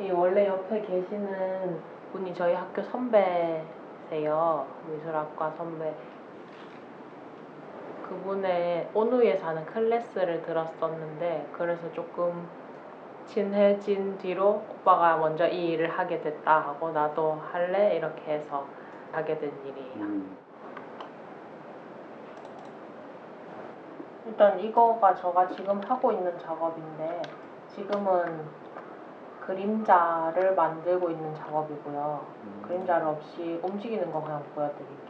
이 원래 옆에 계시는 분이 저희 학교 선배세요. 미술학과 선배. 그분의 온우에 사는 클래스를 들었었는데 그래서 조금 친해진 뒤로 오빠가 먼저 이 일을 하게 됐다 하고 나도 할래 이렇게 해서 하게 된 일이에요. 음. 일단 이거가 제가 지금 하고 있는 작업인데 지금은 그림자를 만들고 있는 작업이고요. 음. 그림자를 없이 움직이는 거 그냥 보여드릴게요.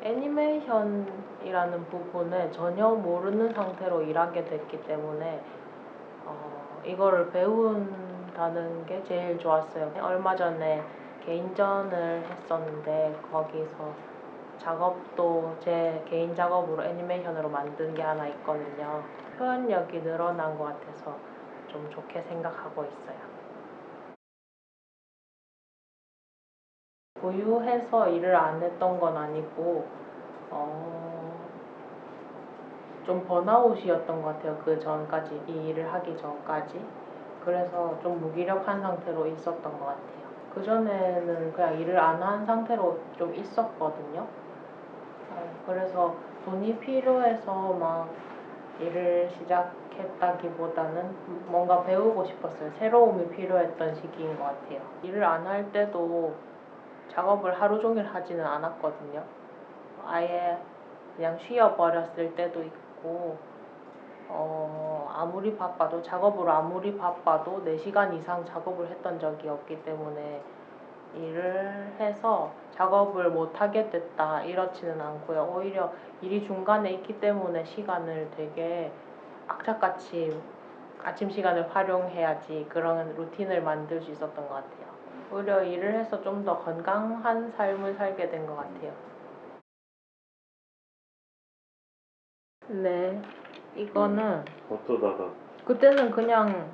애니메이션이라는 부분을 전혀 모르는 상태로 일하게 됐기 때문에 어, 이거를 배운 다는 게 제일 좋았어요. 얼마 전에 개인전을 했었는데 거기서 작업도 제 개인 작업으로 애니메이션으로 만든 게 하나 있거든요. 표현력이 늘어난 것 같아서 좀 좋게 생각하고 있어요. 보유해서 일을 안 했던 건 아니고 어, 좀 번아웃이었던 것 같아요. 그 전까지 이 일을 하기 전까지 그래서 좀 무기력한 상태로 있었던 것 같아요. 그 전에는 그냥 일을 안 한 상태로 좀 있었거든요. 어, 그래서 돈이 필요해서 막 일을 시작했다기보다는 뭔가 배우고 싶었어요. 새로움이 필요했던 시기인 것 같아요. 일을 안 할 때도 작업을 하루 종일 하지는 않았거든요. 아예 그냥 쉬어버렸을 때도 있고, 어, 아무리 바빠도, 작업으로 아무리 바빠도 4시간 이상 작업을 했던 적이 없기 때문에 일을 해서 작업을 못하게 됐다 이렇지는 않고요. 오히려 일이 중간에 있기 때문에 시간을 되게 악착같이 아침 시간을 활용해야지 그런 루틴을 만들 수 있었던 것 같아요. 오히려 일을 해서 좀 더 건강한 삶을 살게 된 것 같아요. 네, 이거는 어쩌다가 그때는 그냥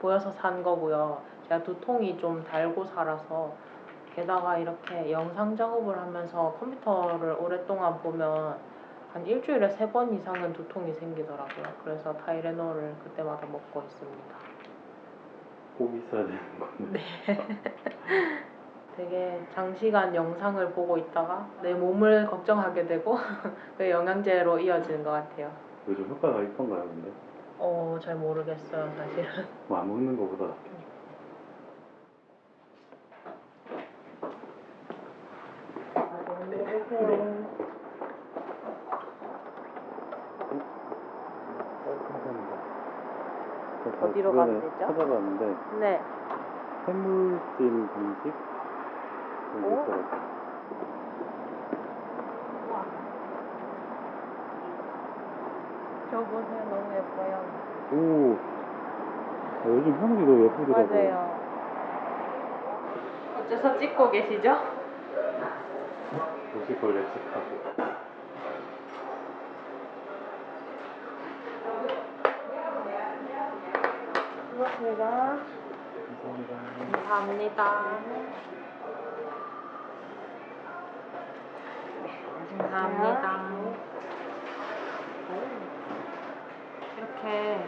보여서 산 거고요. 제가 두통이 좀 달고 살아서 게다가 이렇게 영상 작업을 하면서 컴퓨터를 오랫동안 보면 한 일주일에 세 번 이상은 두통이 생기더라고요. 그래서 타이레놀을 그때마다 먹고 있습니다. 꼭 있어야 되는 건데. 되게 장시간 영상을 보고 있다가 내 몸을 걱정하게 되고 그 영양제로 이어지는 것 같아요. 요즘 효과가 있던가요, 근데? 어, 잘 모르겠어요, 사실은. 뭐 안 먹는 거보다. 감사합니다. 제가 어디로 가면 되죠? 찾아봤는데 네. 해물찜 분식 여기 오. 있더라고요. 저 보세요, 너무 예뻐요. 오, 아, 요즘 하늘이 너무 예쁘더라고요. 맞아요. 어째서 찍고 계시죠? 보실 걸 예측하고. 고맙습니다. 감사합니다. 감사합니다. 감사합니다. 이렇게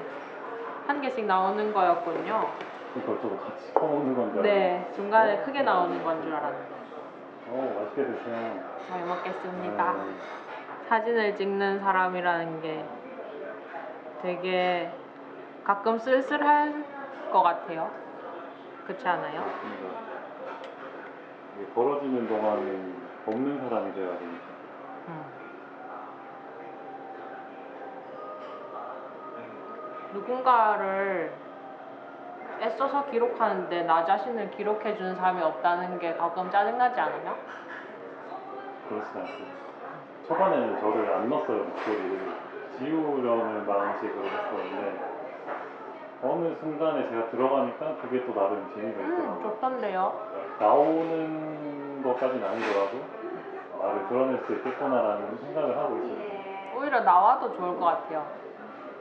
한 개씩 나오는 거였군요. 그러니까 저도 같이 퍼먹는 건줄 알고. 네, 중간에 크게 나오는 건 줄 알았는데. 어, 맛있게 드세요. 잘 먹겠습니다. 네. 사진을 찍는 사람이라는 게 되게 가끔 쓸쓸할 것 같아요. 그렇지 않아요? 맞습니다. 이게 벌어지는 동안 먹는 사람이 돼야 되니까. 음. 누군가를 애써서 기록하는데 나 자신을 기록해 주는 사람이 없다는 게 가끔 짜증나지 않아요? 그렇진 않습니다. 초반에는 저를 안 넣었어요, 목소리를. 지우려는 마음식으로 했었는데, 어느 순간에 제가 들어가니까 그게 또 나름 재미가 음, 있더라고요. 좋던데요. 나오는 것까지는 아니더라도, 나를 드러낼 수 있겠구나라는 생각을 하고 있어요. 오히려 나와도 좋을 것 같아요.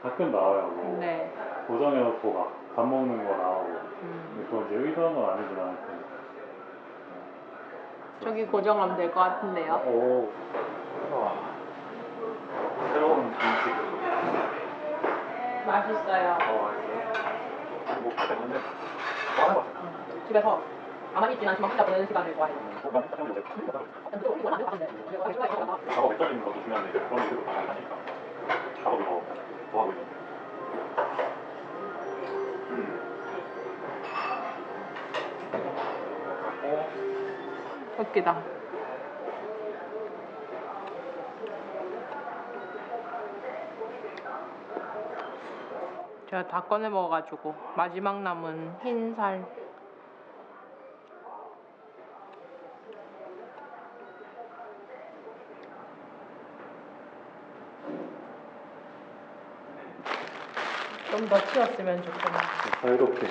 가끔 나와요. 뭐 네. 고정해놓고 막 밥 먹는 거 나오고. 음. 그건 이제 의도한 건 아니지만, 하여튼 저기 고정하면 될 것 같은데요. 오. 와. 새로운 방식. 맛있어요. 어. 뭐. 뭐 하는 거 같아요. 집에서 가만히 있진 않지만 혼자 보내는 시간을 좋아해요. 작업 외적인 것도 중요한데 그런 하니까 있는 어, 웃기다. 제가 다 꺼내 먹어가지고 마지막 남은 흰살 좀더 튀었으면 좋겠네. 자유롭게.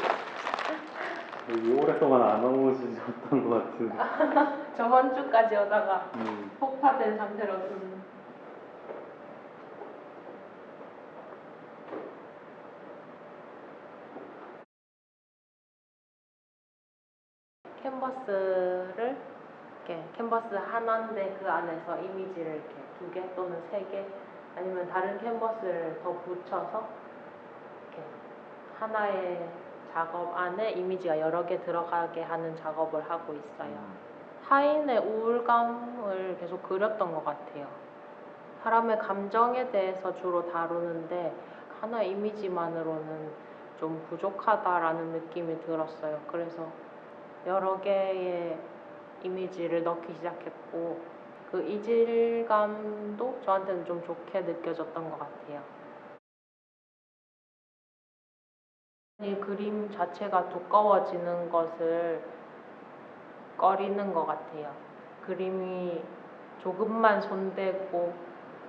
여기 오랫동안 안 오시셨던 것 같은. 저번 주까지 오다가 음, 폭파된 상태로 좀. 캔버스를 이렇게 캔버스 하나인데 그 안에서 이미지를 이렇게 두 개 또는 세 개 아니면 다른 캔버스를 더 붙여서 하나의 작업 안에 이미지가 여러 개 들어가게 하는 작업을 하고 있어요. 타인의 우울감을 계속 그렸던 것 같아요. 사람의 감정에 대해서 주로 다루는데 하나의 이미지만으로는 좀 부족하다라는 느낌이 들었어요. 그래서 여러 개의 이미지를 넣기 시작했고 그 이질감도 저한테는 좀 좋게 느껴졌던 것 같아요. 이 그림 자체가 두꺼워지는 것을 꺼리는 것 같아요. 그림이 조금만 손대고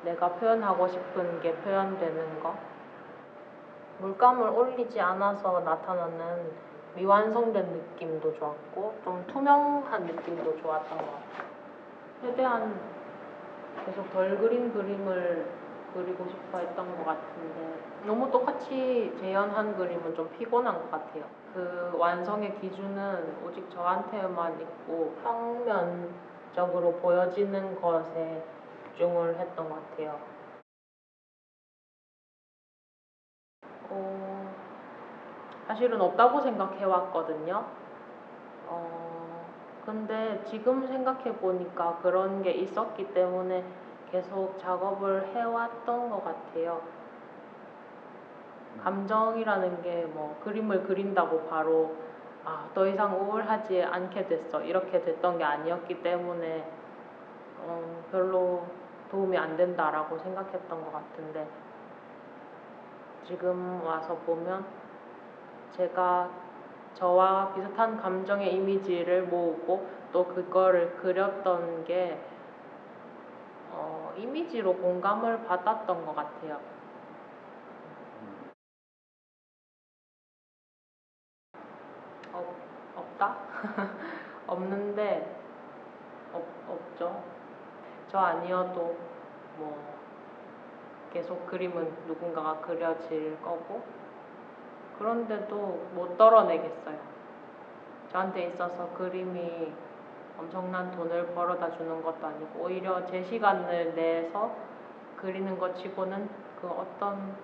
내가 표현하고 싶은 게 표현되는 거. 물감을 올리지 않아서 나타나는 미완성된 느낌도 좋았고 좀 투명한 느낌도 좋았던 것 같아요. 최대한 계속 덜 그린 그림을 그리고 싶어 했던 것 같은데 너무 똑같이 재현한 그림은 좀 피곤한 것 같아요. 그 완성의 기준은 오직 저한테만 있고 평면적으로 보여지는 것에 집중을 했던 것 같아요. 어, 사실은 없다고 생각해 왔거든요. 어, 근데 지금 생각해 보니까 그런 게 있었기 때문에 계속 작업을 해왔던 것 같아요. 감정이라는 게 뭐 그림을 그린다고 바로 아, 더 이상 우울하지 않게 됐어. 이렇게 됐던 게 아니었기 때문에 어, 별로 도움이 안 된다라고 생각했던 것 같은데 지금 와서 보면 제가 저와 비슷한 감정의 이미지를 모으고 또 그거를 그렸던 게 어, 이미지로 공감을 받았던 것 같아요. 없, 없다? 없는데 없, 없죠. 저 아니어도 뭐 계속 그림은 누군가가 그려질 거고 그런데도 못 떨어내겠어요. 저한테 있어서 그림이 엄청난 돈을 벌어다 주는 것도 아니고 오히려 제 시간을 내서 그리는 것 치고는 그 어떤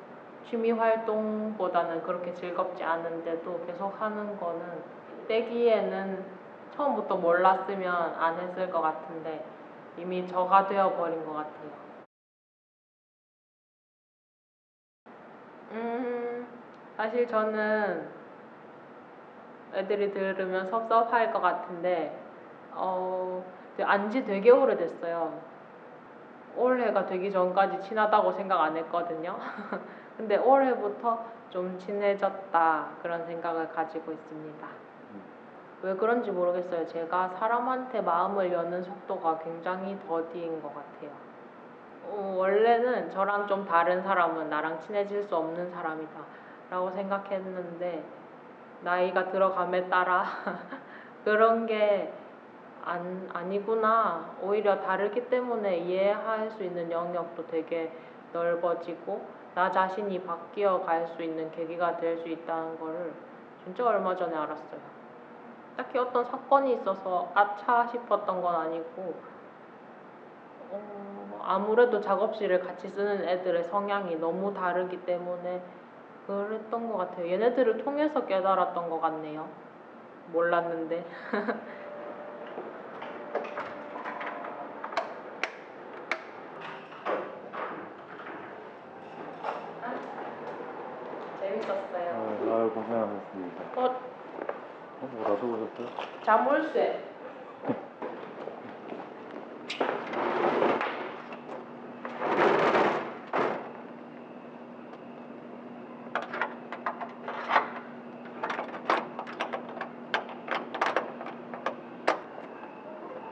취미 활동보다는 그렇게 즐겁지 않은데도 계속 하는 거는 떼기에는 처음부터 몰랐으면 안 했을 것 같은데 이미 저가 되어버린 것 같아요. 음, 사실 저는 애들이 들으면 섭섭할 것 같은데, 어, 안지 되게 오래됐어요. 올해가 되기 전까지 친하다고 생각 안 했거든요. 근데 올해부터 좀 친해졌다 그런 생각을 가지고 있습니다. 왜 그런지 모르겠어요. 제가 사람한테 마음을 여는 속도가 굉장히 더디인 것 같아요. 어, 원래는 저랑 좀 다른 사람은 나랑 친해질 수 없는 사람이다 라고 생각했는데 나이가 들어감에 따라 그런 게 안, 아니구나 오히려 다르기 때문에 이해할 수 있는 영역도 되게 넓어지고 나 자신이 바뀌어 갈 수 있는 계기가 될 수 있다는 거를 진짜 얼마 전에 알았어요. 딱히 어떤 사건이 있어서 아차 싶었던 건 아니고 어, 아무래도 작업실을 같이 쓰는 애들의 성향이 너무 다르기 때문에 그랬던 것 같아요. 얘네들을 통해서 깨달았던 것 같네요. 몰랐는데. 재밌었어요. 아, 아유 고생하셨습니다. 어, 어, 뭐 놔두고 오셨어요? 자물쇠.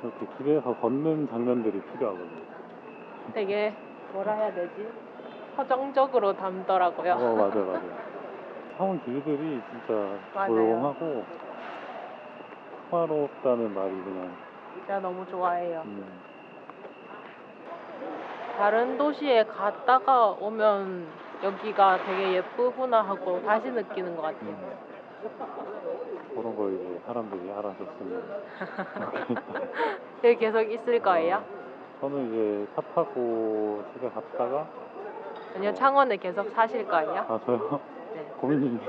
이렇게 길에서 걷는 장면들이 필요하거든요. 되게 뭐라 해야 되지? 서정적으로 담더라고요. 어 맞아 맞아. 사원 길들이 진짜 맞아요. 조용하고 평화롭다는 말이 그냥 제가 너무 좋아해요. 음, 다른 도시에 갔다가 오면 여기가 되게 예쁘구나 하고 다시 느끼는 것 같아요. 음. 그런 거 이제 사람들이 알아줬으면 여기 계속 있을 거예요? 저는 이제 차 타고 집에 갔다가 아니요, 창원에 계속 사실 거예요? 아 저요? 네. 고민이네.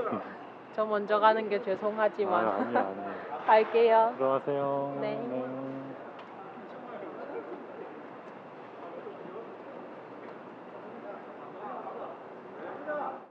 저 먼저 가는 게아 죄송하지만 아니야 아니야. 갈게요. 들어가세요. 네.